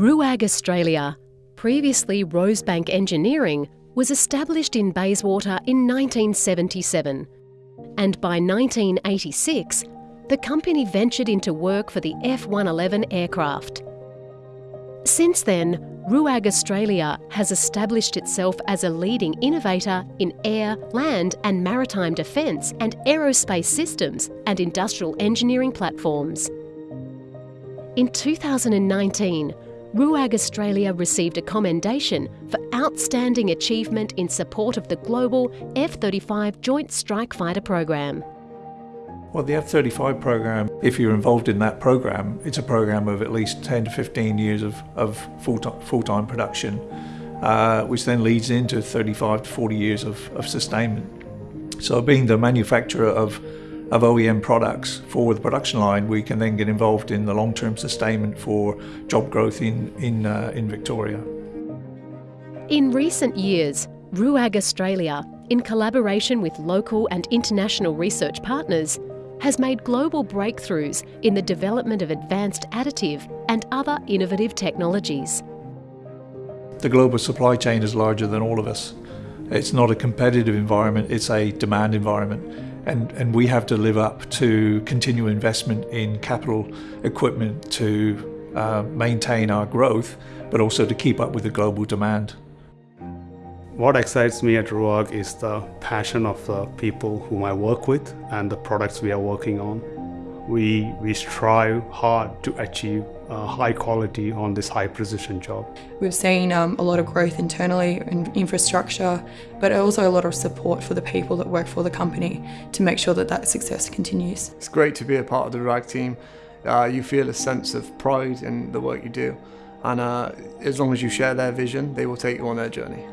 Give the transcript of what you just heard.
RUAG Australia, previously Rosebank Engineering, was established in Bayswater in 1977. And by 1986, the company ventured into work for the F-111 aircraft. Since then, RUAG Australia has established itself as a leading innovator in air, land and maritime defence and aerospace systems and industrial engineering platforms. In 2019, RUAG Australia received a commendation for outstanding achievement in support of the global F-35 Joint Strike Fighter program. Well, the F-35 program, if you're involved in that program, it's a program of at least 10 to 15 years of, of full-time full production, uh, which then leads into 35 to 40 years of, of sustainment. So being the manufacturer of of OEM products for the production line, we can then get involved in the long-term sustainment for job growth in, in, uh, in Victoria. In recent years, RUAG Australia, in collaboration with local and international research partners, has made global breakthroughs in the development of advanced additive and other innovative technologies. The global supply chain is larger than all of us. It's not a competitive environment, it's a demand environment and, and we have to live up to continual investment in capital equipment to uh, maintain our growth, but also to keep up with the global demand. What excites me at RUAG is the passion of the people whom I work with and the products we are working on. We, we strive hard to achieve uh, high quality on this high precision job. We've seen um, a lot of growth internally in infrastructure, but also a lot of support for the people that work for the company to make sure that that success continues. It's great to be a part of the RUAG team. Uh, you feel a sense of pride in the work you do, and uh, as long as you share their vision, they will take you on their journey.